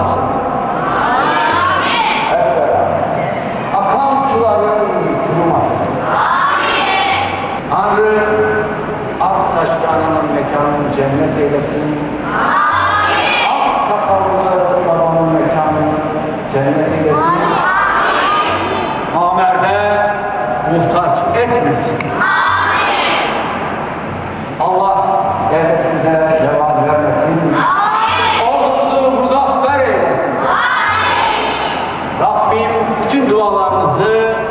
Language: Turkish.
almasın. Amin. Hep beraber. Akan. Amin. Tanrı ak saçlı ananın cennet eylesin. Amin. Ak sakallı babanın mekanını cennet eylesin. Amin. Amer'de muhtaç etmesin. bütün dualarınızı